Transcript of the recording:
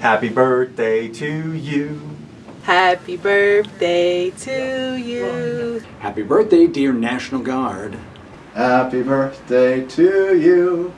Happy birthday to you. Happy birthday to you. Happy birthday, dear National Guard. Happy birthday to you.